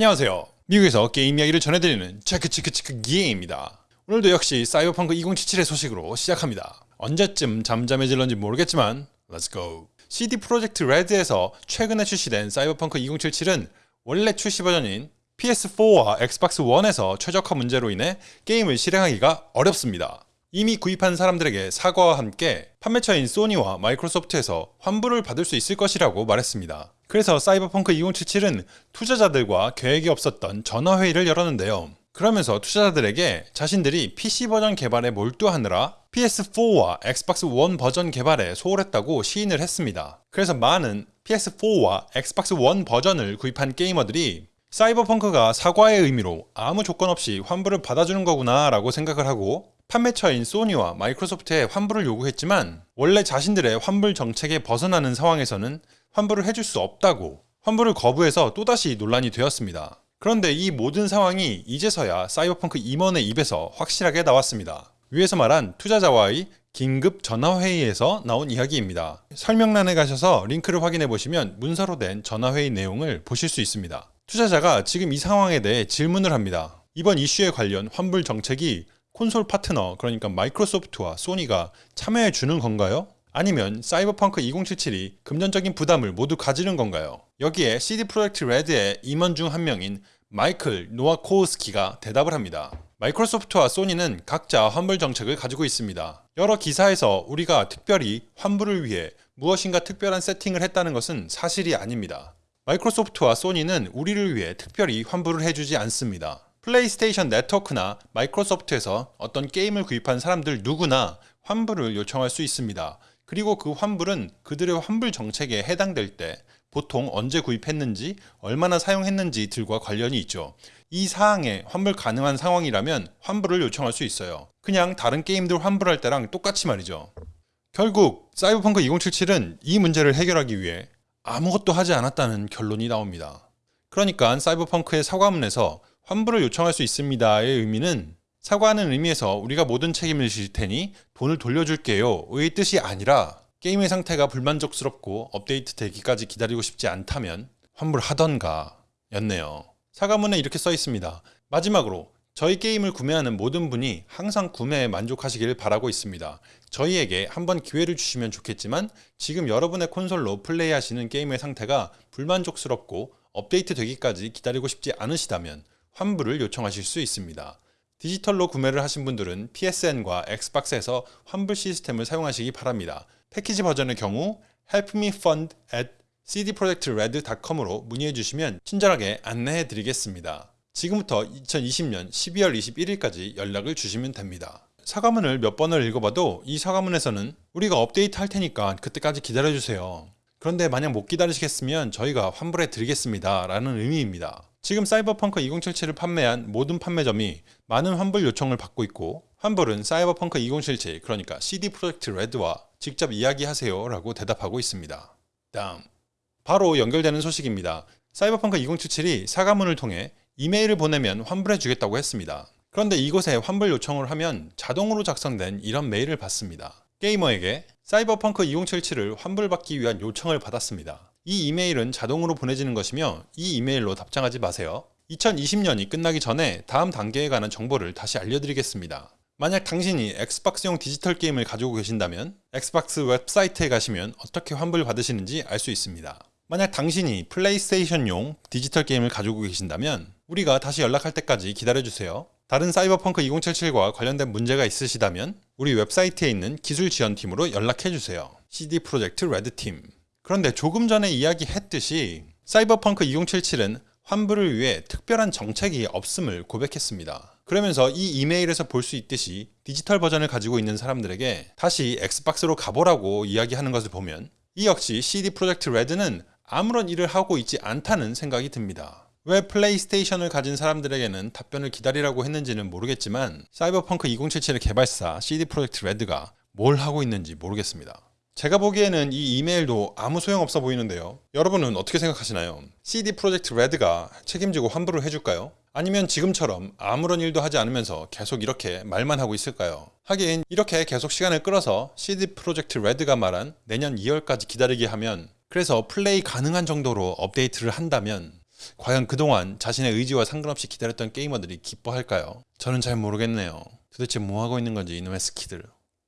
안녕하세요. 미국에서 게임 이야기를 전해드리는 체크체크체크 기에입니다. 오늘도 역시 사이버펑크 2077의 소식으로 시작합니다. 언제쯤 잠잠해질런지 모르겠지만 Let's go! CD 프로젝트 레드에서 최근에 출시된 사이버펑크 2077은 원래 출시 버전인 PS4와 엑스박스 1에서 최적화 문제로 인해 게임을 실행하기가 어렵습니다. 이미 구입한 사람들에게 사과와 함께 판매처인 소니와 마이크로소프트에서 환불을 받을 수 있을 것이라고 말했습니다. 그래서 사이버펑크 2077은 투자자들과 계획이 없었던 전화회의를 열었는데요. 그러면서 투자자들에게 자신들이 PC 버전 개발에 몰두하느라 PS4와 엑스박스 1 버전 개발에 소홀했다고 시인을 했습니다. 그래서 많은 PS4와 엑스박스 1 버전을 구입한 게이머들이 사이버펑크가 사과의 의미로 아무 조건 없이 환불을 받아주는 거구나 라고 생각을 하고 판매처인 소니와 마이크로소프트에 환불을 요구했지만 원래 자신들의 환불 정책에 벗어나는 상황에서는 환불을 해줄 수 없다고 환불을 거부해서 또다시 논란이 되었습니다. 그런데 이 모든 상황이 이제서야 사이버펑크 임원의 입에서 확실하게 나왔습니다. 위에서 말한 투자자와의 긴급 전화회의에서 나온 이야기입니다. 설명란에 가셔서 링크를 확인해 보시면 문서로 된 전화회의 내용을 보실 수 있습니다. 투자자가 지금 이 상황에 대해 질문을 합니다. 이번 이슈에 관련 환불 정책이 콘솔 파트너 그러니까 마이크로소프트와 소니가 참여해 주는 건가요? 아니면 사이버펑크 2077이 금전적인 부담을 모두 가지는 건가요? 여기에 CD 프로젝트 레드의 임원 중 한 명인 마이클 노아코우스키가 대답을 합니다. 마이크로소프트와 소니는 각자 환불 정책을 가지고 있습니다. 여러 기사에서 우리가 특별히 환불을 위해 무엇인가 특별한 세팅을 했다는 것은 사실이 아닙니다. 마이크로소프트와 소니는 우리를 위해 특별히 환불을 해주지 않습니다. 플레이스테이션 네트워크나 마이크로소프트에서 어떤 게임을 구입한 사람들 누구나 환불을 요청할 수 있습니다. 그리고 그 환불은 그들의 환불 정책에 해당될 때 보통 언제 구입했는지 얼마나 사용했는지 들과 관련이 있죠. 이 사항에 환불 가능한 상황이라면 환불을 요청할 수 있어요. 그냥 다른 게임들 환불할 때랑 똑같이 말이죠. 결국 사이버펑크 2077은 이 문제를 해결하기 위해 아무것도 하지 않았다는 결론이 나옵니다. 그러니까 사이버펑크의 사과문에서 환불을 요청할 수 있습니다의 의미는 사과하는 의미에서 우리가 모든 책임을 질 테니 돈을 돌려줄게요 의 뜻이 아니라 게임의 상태가 불만족스럽고 업데이트 되기까지 기다리고 싶지 않다면 환불하던가 였네요. 사과문에 이렇게 써 있습니다. 마지막으로 저희 게임을 구매하는 모든 분이 항상 구매에 만족하시길 바라고 있습니다. 저희에게 한번 기회를 주시면 좋겠지만 지금 여러분의 콘솔로 플레이하시는 게임의 상태가 불만족스럽고 업데이트 되기까지 기다리고 싶지 않으시다면 환불을 요청하실 수 있습니다. 디지털로 구매를 하신 분들은 PSN과 엑스박스에서 환불 시스템을 사용하시기 바랍니다. 패키지 버전의 경우 helpmefund at cdprojectred.com으로 문의해 주시면 친절하게 안내해 드리겠습니다. 지금부터 2020년 12월 21일까지 연락을 주시면 됩니다. 사과문을 몇 번을 읽어봐도 이 사과문에서는 우리가 업데이트 할 테니까 그때까지 기다려주세요. 그런데 만약 못 기다리시겠으면 저희가 환불해 드리겠습니다. 라는 의미입니다. 지금 사이버펑크 2077을 판매한 모든 판매점이 많은 환불 요청을 받고 있고 환불은 사이버펑크 2077 그러니까 CD 프로젝트 레드와 직접 이야기하세요 라고 대답하고 있습니다. 다음 바로 연결되는 소식입니다. 사이버펑크 2077이 사과문을 통해 이메일을 보내면 환불해 주겠다고 했습니다. 그런데 이곳에 환불 요청을 하면 자동으로 작성된 이런 메일을 받습니다. 게이머에게 사이버펑크 2077을 환불받기 위한 요청을 받았습니다. 이 이메일은 자동으로 보내지는 것이며 이 이메일로 답장하지 마세요. 2020년이 끝나기 전에 다음 단계에 관한 정보를 다시 알려드리겠습니다. 만약 당신이 엑스박스용 디지털 게임을 가지고 계신다면 엑스박스 웹사이트에 가시면 어떻게 환불 받으시는지 알 수 있습니다. 만약 당신이 플레이스테이션용 디지털 게임을 가지고 계신다면 우리가 다시 연락할 때까지 기다려주세요. 다른 사이버펑크 2077과 관련된 문제가 있으시다면 우리 웹사이트에 있는 기술 지원팀으로 연락해주세요. CD 프로젝트 레드팀 그런데 조금 전에 이야기했듯이 사이버펑크 2077은 환불을 위해 특별한 정책이 없음을 고백했습니다. 그러면서 이 이메일에서 볼 수 있듯이 디지털 버전을 가지고 있는 사람들에게 다시 엑스박스로 가보라고 이야기하는 것을 보면 이 역시 CD 프로젝트 레드는 아무런 일을 하고 있지 않다는 생각이 듭니다. 왜 플레이스테이션을 가진 사람들에게는 답변을 기다리라고 했는지는 모르겠지만 사이버펑크 2077의 개발사 CD 프로젝트 레드가 뭘 하고 있는지 모르겠습니다. 제가 보기에는 이 이메일도 아무 소용없어 보이는데요. 여러분은 어떻게 생각하시나요? CD 프로젝트 레드가 책임지고 환불을 해줄까요? 아니면 지금처럼 아무런 일도 하지 않으면서 계속 이렇게 말만 하고 있을까요? 하긴 이렇게 계속 시간을 끌어서 CD 프로젝트 레드가 말한 내년 2월까지 기다리게 하면 그래서 플레이 가능한 정도로 업데이트를 한다면 과연 그동안 자신의 의지와 상관없이 기다렸던 게이머들이 기뻐할까요? 저는 잘 모르겠네요. 도대체 뭐 하고 있는 건지 이놈의 스키들.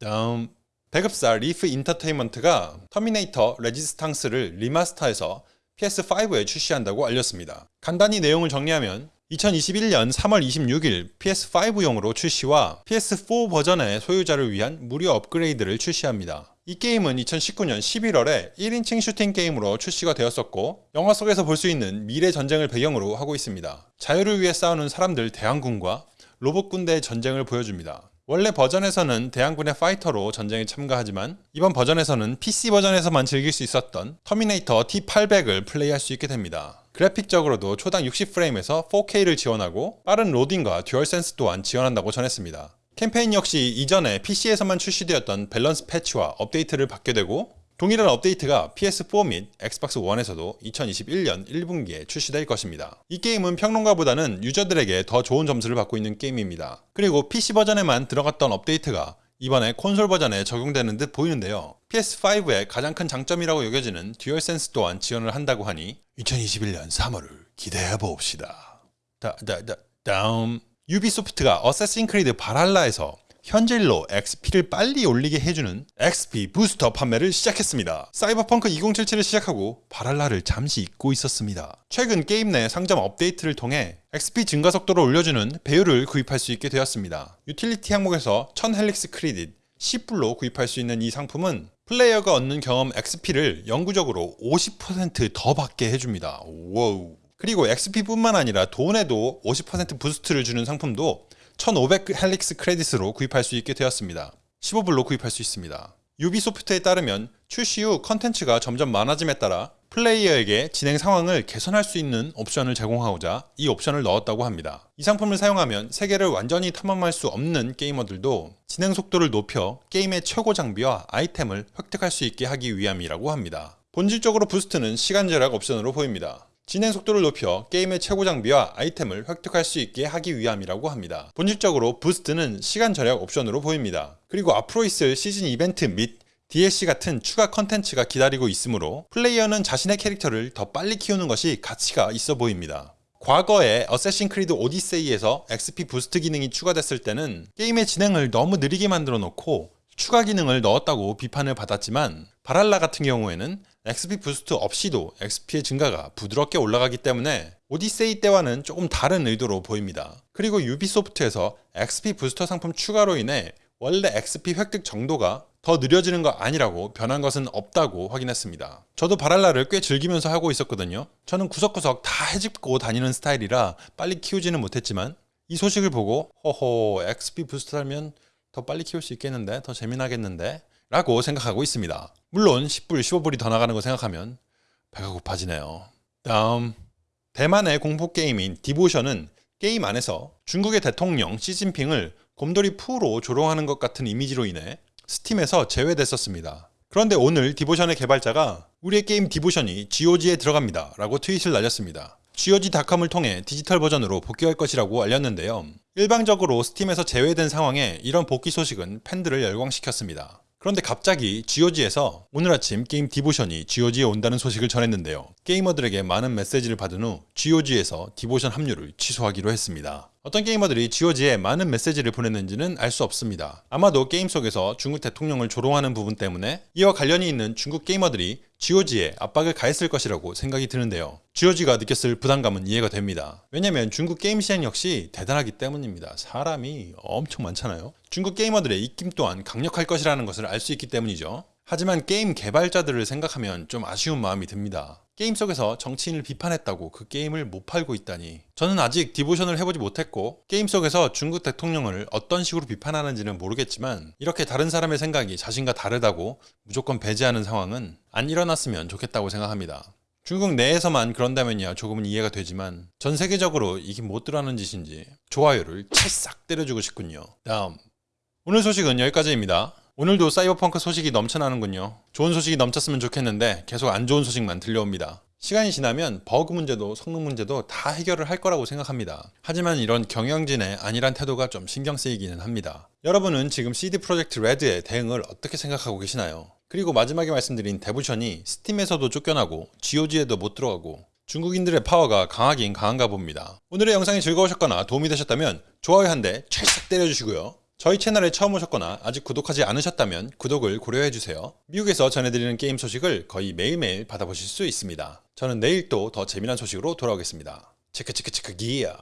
다음 배급사 리프 엔터테인먼트가 터미네이터 레지스탕스를 리마스터해서 PS5에 출시한다고 알렸습니다. 간단히 내용을 정리하면 2021년 3월 26일 PS5용으로 출시와 PS4 버전의 소유자를 위한 무료 업그레이드를 출시합니다. 이 게임은 2019년 11월에 1인칭 슈팅 게임으로 출시가 되었었고 영화 속에서 볼 수 있는 미래 전쟁을 배경으로 하고 있습니다. 자유를 위해 싸우는 사람들 대항군과 로봇 군대의 전쟁을 보여줍니다. 원래 버전에서는 대항군의 파이터로 전쟁에 참가하지만 이번 버전에서는 PC 버전에서만 즐길 수 있었던 터미네이터 T800을 플레이할 수 있게 됩니다. 그래픽적으로도 초당 60프레임에서 4K를 지원하고 빠른 로딩과 듀얼센스 또한 지원한다고 전했습니다. 캠페인 역시 이전에 PC에서만 출시되었던 밸런스 패치와 업데이트를 받게 되고 동일한 업데이트가 PS4 및 엑스박스 1에서도 2021년 1분기에 출시될 것입니다. 이 게임은 평론가보다는 유저들에게 더 좋은 점수를 받고 있는 게임입니다. 그리고 PC 버전에만 들어갔던 업데이트가 이번에 콘솔 버전에 적용되는 듯 보이는데요. PS5의 가장 큰 장점이라고 여겨지는 듀얼센스 또한 지원을 한다고 하니 2021년 3월을 기대해 봅시다. 다, 다, 다, 다음 유비소프트가 어세신 크리드 발할라에서 현질로 XP를 빨리 올리게 해주는 XP 부스터 판매를 시작했습니다. 사이버펑크 2077을 시작하고 발할라를 잠시 잊고 있었습니다. 최근 게임 내 상점 업데이트를 통해 XP 증가 속도를 올려주는 배율을 구입할 수 있게 되었습니다. 유틸리티 항목에서 1000 헬릭스 크리딧 10불로 구입할 수 있는 이 상품은 플레이어가 얻는 경험 XP를 영구적으로 50%더 받게 해줍니다. wow. 그리고 XP뿐만 아니라 돈에도 50% boost를 주는 상품도 1500 Helix Credit으로 구입할 수 있게 되었습니다. 15불로 구입할 수 있습니다. 유비소프트에 따르면 출시 후 컨텐츠가 점점 많아짐에 따라 플레이어에게 진행 상황을 개선할 수 있는 옵션을 제공하고자 이 옵션을 넣었다고 합니다. 이 상품을 사용하면 세계를 완전히 탐험할 수 없는 게이머들도 진행 속도를 높여 게임의 최고 장비와 아이템을 획득할 수 있게 하기 위함이라고 합니다. 본질적으로 boost는 시간 절약 옵션으로 보입니다. 진행 속도를 높여 게임의 최고 장비와 아이템을 획득할 수 있게 하기 위함이라고 합니다. 본질적으로 boost는 시간 절약 옵션으로 보입니다. 그리고 앞으로 있을 시즌 이벤트 및 DLC 같은 추가 컨텐츠가 기다리고 있으므로 플레이어는 자신의 캐릭터를 더 빨리 키우는 것이 가치가 있어 보입니다. 과거에 어쌔신 크리드 오디세이에서 XP boost 기능이 추가됐을 때는 게임의 진행을 너무 느리게 만들어 놓고 추가 기능을 넣었다고 비판을 받았지만 발할라 같은 경우에는 XP boost 없이도 XP의 증가가 부드럽게 올라가기 때문에 오디세이 때와는 조금 다른 의도로 보입니다. 그리고 유비소프트에서 XP 부스터 상품 추가로 인해 원래 XP 획득 정도가 더 느려지는 거 아니라고 변한 것은 없다고 확인했습니다. 저도 바랄라를 꽤 즐기면서 하고 있었거든요. 저는 구석구석 다 해집고 다니는 스타일이라 빨리 키우지는 못했지만 이 소식을 보고 호호 XP 부스터 하면 더 빨리 키울 수 있겠는데 더 재미나겠는데 라고 생각하고 있습니다. 물론 10불, 15불이 더 나가는 거 생각하면 배가 고파지네요. 다음 대만의 공포 게임인 디보션은 게임 안에서 중국의 대통령 시진핑을 곰돌이 푸로 조롱하는 것 같은 이미지로 인해 스팀에서 제외됐었습니다. 그런데 오늘 디보션의 개발자가 우리의 게임 디보션이 GOG에 들어갑니다 라고 트윗을 날렸습니다. GOG.com을 통해 디지털 버전으로 복귀할 것이라고 알렸는데요. 일방적으로 스팀에서 제외된 상황에 이런 복귀 소식은 팬들을 열광시켰습니다. 그런데 갑자기 GOG에서 오늘 아침 게임 디보션이 GOG에 온다는 소식을 전했는데요. 게이머들에게 많은 메시지를 받은 후 GOG에서 디보션 합류를 취소하기로 했습니다. 어떤 게이머들이 GOG에 많은 메시지를 보냈는지는 알 수 없습니다. 아마도 게임 속에서 중국 대통령을 조롱하는 부분 때문에 이와 관련이 있는 중국 게이머들이 GOG에 압박을 가했을 것이라고 생각이 드는데요. GOG가 느꼈을 부담감은 이해가 됩니다. 왜냐면 중국 게임 시장 역시 대단하기 때문입니다. 사람이 엄청 많잖아요. 중국 게이머들의 입김 또한 강력할 것이라는 것을 알 수 있기 때문이죠. 하지만 게임 개발자들을 생각하면 좀 아쉬운 마음이 듭니다. 게임 속에서 정치인을 비판했다고 그 게임을 못 팔고 있다니. 저는 아직 디보션을 해보지 못했고 게임 속에서 중국 대통령을 어떤 식으로 비판하는지는 모르겠지만 이렇게 다른 사람의 생각이 자신과 다르다고 무조건 배제하는 상황은 안 일어났으면 좋겠다고 생각합니다. 중국 내에서만 그런다면야 조금은 이해가 되지만 전 세계적으로 이게 못 들어가는 짓인지 좋아요를 찰싹 때려주고 싶군요. 다음 오늘 소식은 여기까지입니다. 오늘도 사이버펑크 소식이 넘쳐나는군요. 좋은 소식이 넘쳤으면 좋겠는데 계속 안 좋은 소식만 들려옵니다. 시간이 지나면 버그 문제도 성능 문제도 다 해결을 할 거라고 생각합니다. 하지만 이런 경영진의 안일한 태도가 좀 신경 쓰이기는 합니다. 여러분은 지금 CD 프로젝트 레드의 대응을 어떻게 생각하고 계시나요? 그리고 마지막에 말씀드린 디보션이 스팀에서도 쫓겨나고 GOG에도 못 들어가고 중국인들의 파워가 강하긴 강한가 봅니다. 오늘의 영상이 즐거우셨거나 도움이 되셨다면 좋아요 한 대 찰싹 때려주시고요. 저희 채널에 처음 오셨거나 아직 구독하지 않으셨다면 구독을 고려해주세요. 미국에서 전해드리는 게임 소식을 거의 매일매일 받아보실 수 있습니다. 저는 내일 또 더 재미난 소식으로 돌아오겠습니다. 체크체크체크 기야.